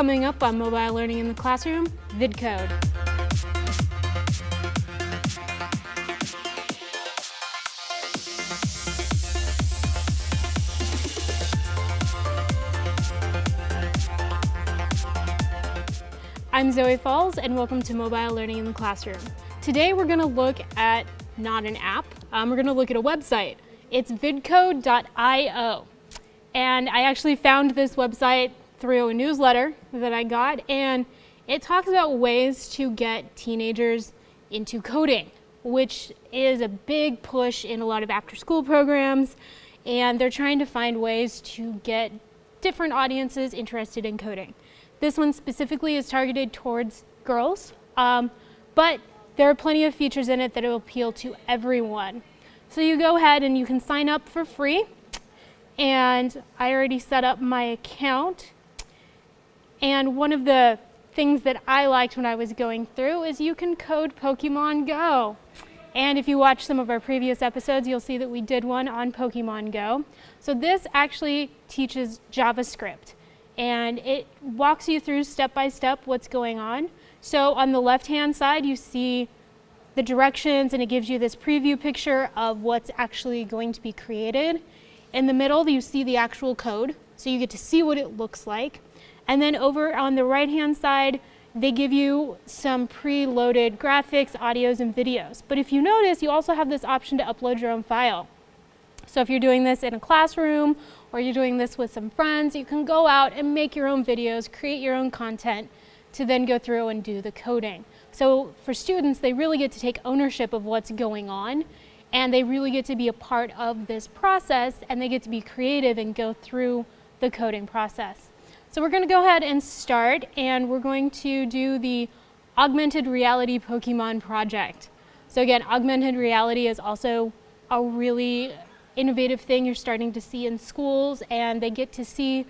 Coming up on Mobile Learning in the Classroom, VidCode. I'm Zoe Falls and welcome to Mobile Learning in the Classroom. Today we're going to look at not an app, um, we're going to look at a website. It's vidcode.io and I actually found this website through a newsletter that I got and it talks about ways to get teenagers into coding which is a big push in a lot of after school programs and they're trying to find ways to get different audiences interested in coding. This one specifically is targeted towards girls, um, but there are plenty of features in it that will appeal to everyone. So you go ahead and you can sign up for free. And I already set up my account. And one of the things that I liked when I was going through is you can code Pokemon Go. And if you watch some of our previous episodes, you'll see that we did one on Pokemon Go. So this actually teaches JavaScript and it walks you through step by step what's going on. So on the left hand side you see the directions and it gives you this preview picture of what's actually going to be created. In the middle you see the actual code so you get to see what it looks like. And then over on the right hand side they give you some pre-loaded graphics, audios, and videos. But if you notice, you also have this option to upload your own file. So if you're doing this in a classroom or you're doing this with some friends, you can go out and make your own videos, create your own content to then go through and do the coding. So for students, they really get to take ownership of what's going on and they really get to be a part of this process and they get to be creative and go through the coding process. So we're going to go ahead and start and we're going to do the augmented reality Pokemon project. So again, augmented reality is also a really innovative thing you're starting to see in schools and they get to see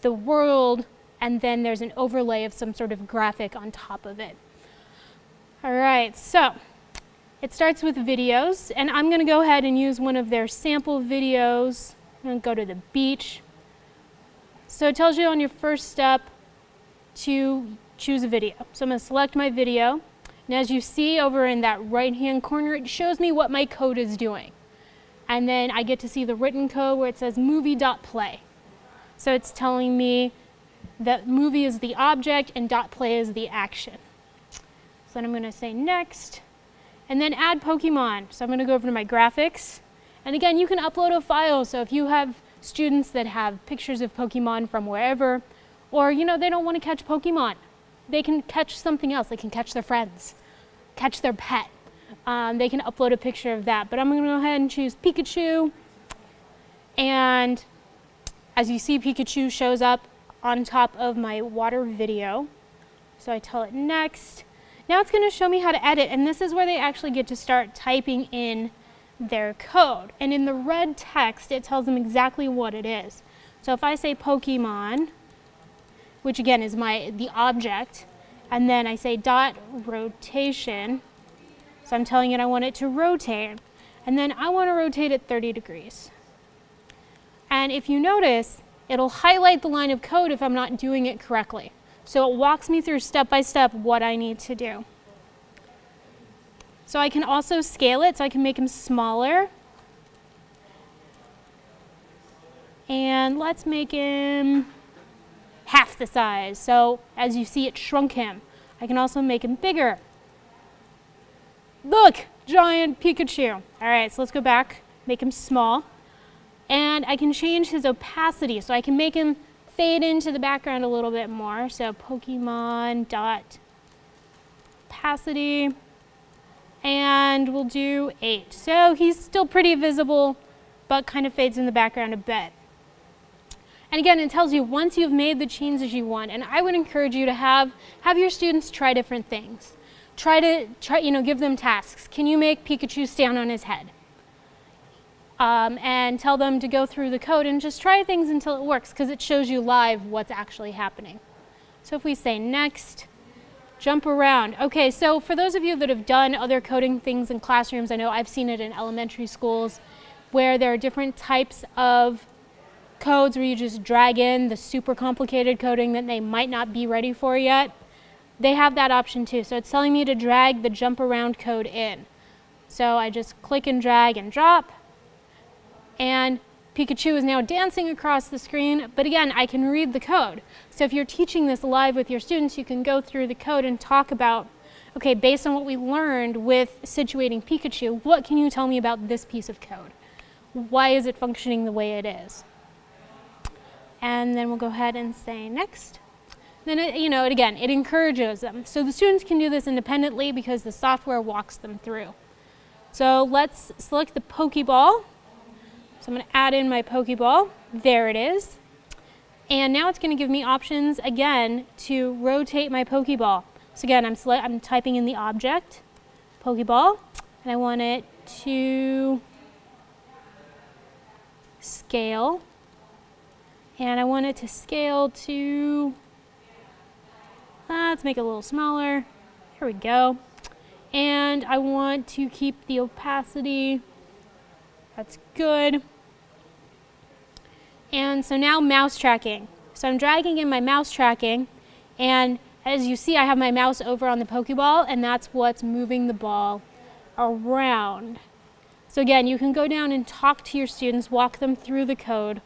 the world and then there's an overlay of some sort of graphic on top of it. All right, so it starts with videos and I'm gonna go ahead and use one of their sample videos. I'm gonna go to the beach. So it tells you on your first step to choose a video. So I'm gonna select my video. And as you see over in that right hand corner, it shows me what my code is doing and then I get to see the written code where it says movie.play. So it's telling me that movie is the object and dot play is the action. So then I'm going to say next, and then add Pokemon. So I'm going to go over to my graphics. And again, you can upload a file. So if you have students that have pictures of Pokemon from wherever, or you know, they don't want to catch Pokemon, they can catch something else. They can catch their friends, catch their pet um, they can upload a picture of that. But I'm going to go ahead and choose Pikachu. And as you see, Pikachu shows up on top of my water video. So I tell it next. Now it's going to show me how to edit, and this is where they actually get to start typing in their code. And in the red text, it tells them exactly what it is. So if I say Pokemon, which again is my the object, and then I say dot rotation, so I'm telling it I want it to rotate. And then I want to rotate it 30 degrees. And if you notice, it'll highlight the line of code if I'm not doing it correctly. So it walks me through step by step what I need to do. So I can also scale it so I can make him smaller. And let's make him half the size. So as you see, it shrunk him. I can also make him bigger. Look, giant Pikachu. All right, so let's go back, make him small. And I can change his opacity, so I can make him fade into the background a little bit more. So Pokemon dot opacity, and we'll do eight. So he's still pretty visible, but kind of fades in the background a bit. And again, it tells you once you've made the changes you want, and I would encourage you to have, have your students try different things try to, try, you know, give them tasks. Can you make Pikachu stand on his head? Um, and tell them to go through the code and just try things until it works because it shows you live what's actually happening. So if we say next, jump around. Okay, so for those of you that have done other coding things in classrooms, I know I've seen it in elementary schools where there are different types of codes where you just drag in the super complicated coding that they might not be ready for yet, they have that option too. So it's telling me to drag the jump around code in. So I just click and drag and drop. And Pikachu is now dancing across the screen, but again, I can read the code. So if you're teaching this live with your students, you can go through the code and talk about, okay, based on what we learned with situating Pikachu, what can you tell me about this piece of code? Why is it functioning the way it is? And then we'll go ahead and say next. Then, it, you know, it, again, it encourages them. So the students can do this independently because the software walks them through. So let's select the Pokeball. So I'm going to add in my Pokeball. There it is. And now it's going to give me options again to rotate my Pokeball. So again, I'm, I'm typing in the object, Pokeball, and I want it to scale. And I want it to scale to, uh, let's make it a little smaller. Here we go. And I want to keep the opacity, that's good. And so now mouse tracking. So I'm dragging in my mouse tracking and as you see I have my mouse over on the Pokeball and that's what's moving the ball around. So again, you can go down and talk to your students, walk them through the code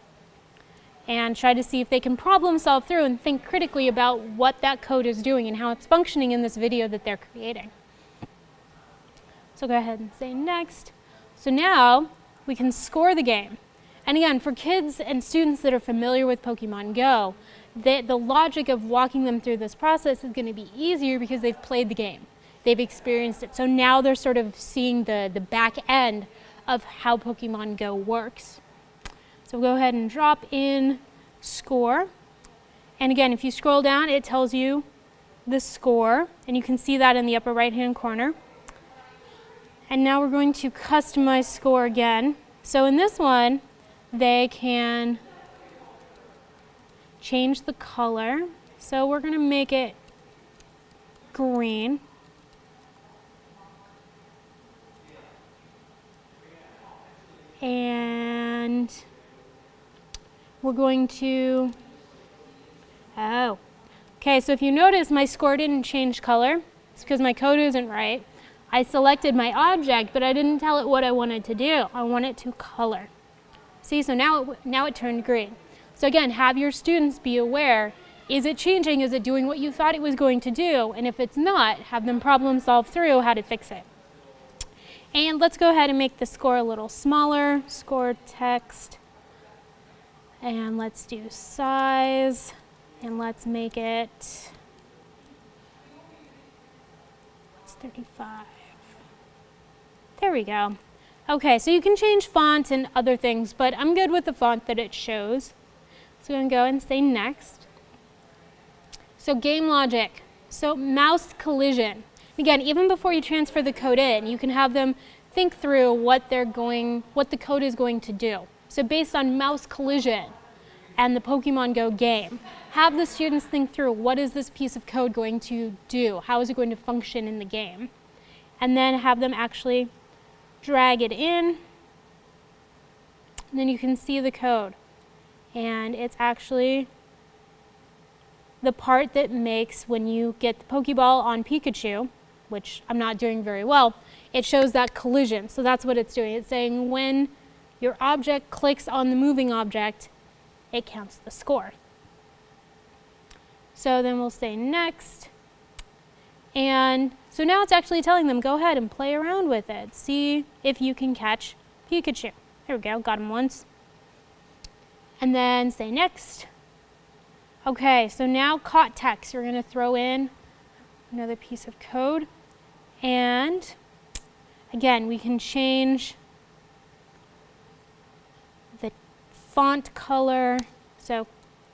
and try to see if they can problem solve through and think critically about what that code is doing and how it's functioning in this video that they're creating. So go ahead and say next. So now we can score the game. And again, for kids and students that are familiar with Pokemon Go, the, the logic of walking them through this process is going to be easier because they've played the game. They've experienced it. So now they're sort of seeing the, the back end of how Pokemon Go works. So go ahead and drop in score. And again, if you scroll down, it tells you the score, and you can see that in the upper right-hand corner. And now we're going to customize score again. So in this one, they can change the color. So we're going to make it green. And we're going to, oh, okay, so if you notice my score didn't change color, it's because my code isn't right. I selected my object, but I didn't tell it what I wanted to do. I want it to color. See, so now it, now it turned green. So again, have your students be aware, is it changing? Is it doing what you thought it was going to do? And if it's not, have them problem solve through how to fix it. And let's go ahead and make the score a little smaller, score text. And let's do size, and let's make it, it's 35. There we go. Okay, so you can change font and other things, but I'm good with the font that it shows. So I'm going to go and say next. So game logic. So mouse collision. Again, even before you transfer the code in, you can have them think through what they're going, what the code is going to do. So based on mouse collision and the Pokemon Go game, have the students think through what is this piece of code going to do? How is it going to function in the game? And then have them actually drag it in. Then you can see the code. And it's actually the part that makes when you get the Pokeball on Pikachu, which I'm not doing very well, it shows that collision. So that's what it's doing. It's saying when your object clicks on the moving object, it counts the score. So then we'll say next. And so now it's actually telling them, go ahead and play around with it. See if you can catch Pikachu. There we go, got him once. And then say next. Okay, so now caught text. We're gonna throw in another piece of code. And again, we can change the font color. So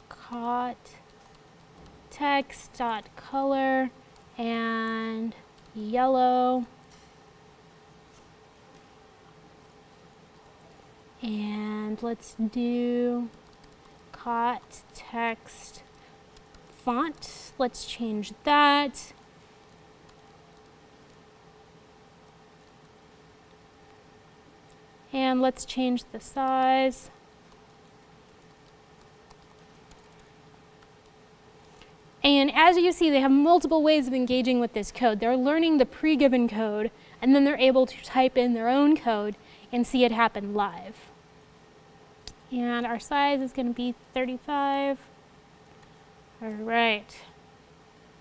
caught text dot color and yellow. And let's do caught text font. Let's change that. And let's change the size. And as you see, they have multiple ways of engaging with this code. They're learning the pre-given code, and then they're able to type in their own code and see it happen live. And our size is going to be 35. All right.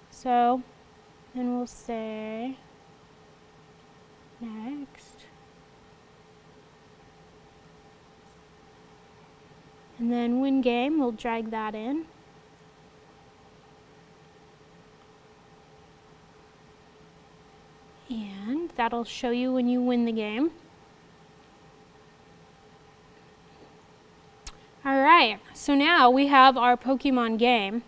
So then we'll say next. And then win game, we'll drag that in. And that'll show you when you win the game. All right, so now we have our Pokemon game.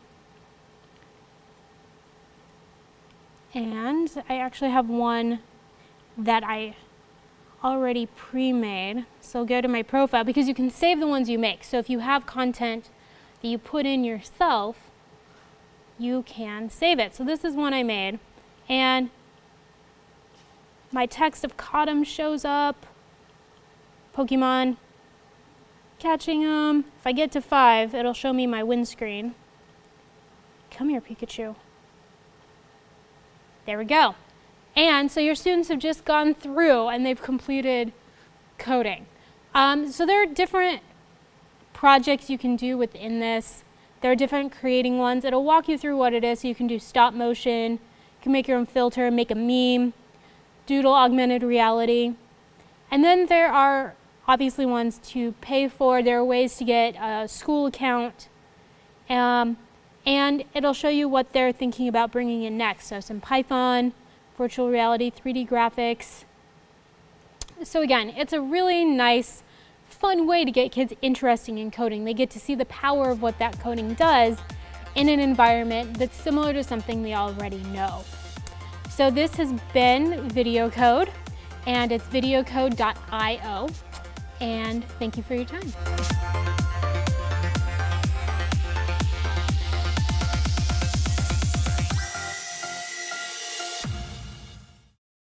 And I actually have one that I already pre-made. So go to my profile because you can save the ones you make. So if you have content that you put in yourself, you can save it. So this is one I made. And my text of him shows up. Pokemon catching them. If I get to five, it'll show me my win screen. Come here, Pikachu. There we go. And so your students have just gone through and they've completed coding. Um, so there are different projects you can do within this. There are different creating ones. It'll walk you through what it is. So you can do stop motion, you can make your own filter, make a meme, doodle augmented reality. And then there are obviously ones to pay for. There are ways to get a school account. Um, and it'll show you what they're thinking about bringing in next. So some Python, virtual reality, 3D graphics. So again, it's a really nice, fun way to get kids interested in coding. They get to see the power of what that coding does in an environment that's similar to something they already know. So this has been VidCode, and it's vidcode.io, and thank you for your time.